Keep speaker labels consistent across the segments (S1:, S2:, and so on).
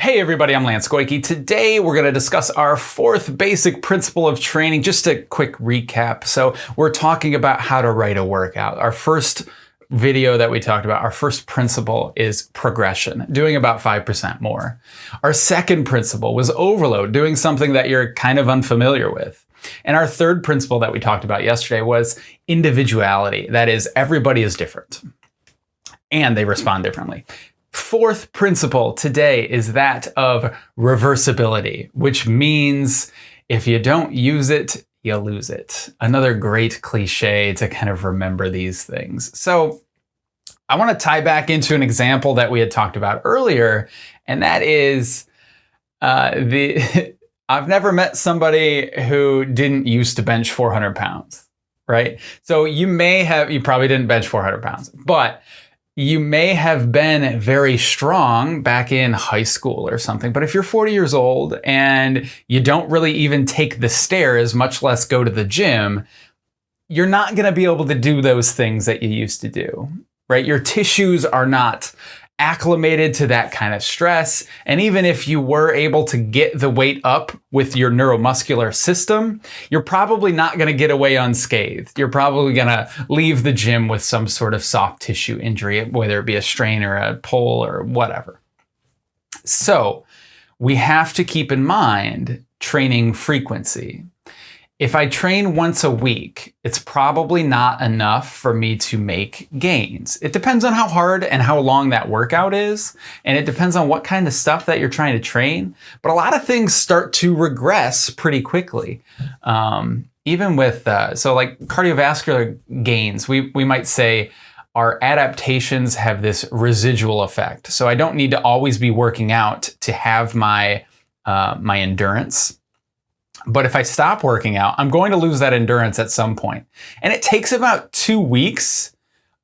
S1: Hey everybody, I'm Lance Goyke. Today we're going to discuss our fourth basic principle of training. Just a quick recap. So we're talking about how to write a workout. Our first video that we talked about, our first principle is progression, doing about 5% more. Our second principle was overload, doing something that you're kind of unfamiliar with. And our third principle that we talked about yesterday was individuality. That is, everybody is different and they respond differently. Fourth principle today is that of reversibility, which means if you don't use it, you lose it. Another great cliche to kind of remember these things. So I want to tie back into an example that we had talked about earlier, and that is uh, the I've never met somebody who didn't used to bench 400 pounds, right? So you may have, you probably didn't bench 400 pounds, but you may have been very strong back in high school or something, but if you're 40 years old and you don't really even take the stairs, much less go to the gym, you're not going to be able to do those things that you used to do, right? Your tissues are not acclimated to that kind of stress. And even if you were able to get the weight up with your neuromuscular system, you're probably not going to get away unscathed. You're probably going to leave the gym with some sort of soft tissue injury, whether it be a strain or a pull or whatever. So we have to keep in mind training frequency if I train once a week, it's probably not enough for me to make gains. It depends on how hard and how long that workout is, and it depends on what kind of stuff that you're trying to train. But a lot of things start to regress pretty quickly. Um, even with, uh, so like cardiovascular gains, we, we might say, our adaptations have this residual effect. So I don't need to always be working out to have my, uh, my endurance but if I stop working out, I'm going to lose that endurance at some point. And it takes about two weeks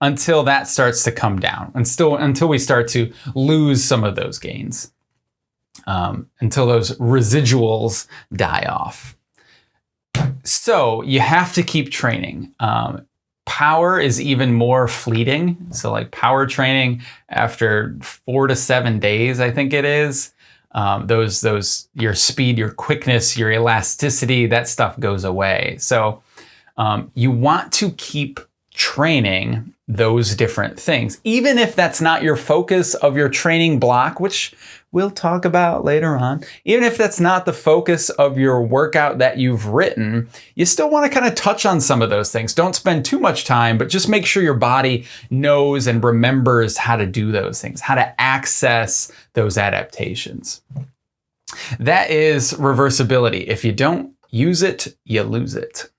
S1: until that starts to come down and still until we start to lose some of those gains, um, until those residuals die off. So you have to keep training. Um, power is even more fleeting. So like power training after four to seven days, I think it is, um, those those your speed, your quickness, your elasticity, that stuff goes away. So um, you want to keep training those different things, even if that's not your focus of your training block, which we'll talk about later on. Even if that's not the focus of your workout that you've written, you still want to kind of touch on some of those things. Don't spend too much time, but just make sure your body knows and remembers how to do those things, how to access those adaptations. That is reversibility. If you don't use it, you lose it.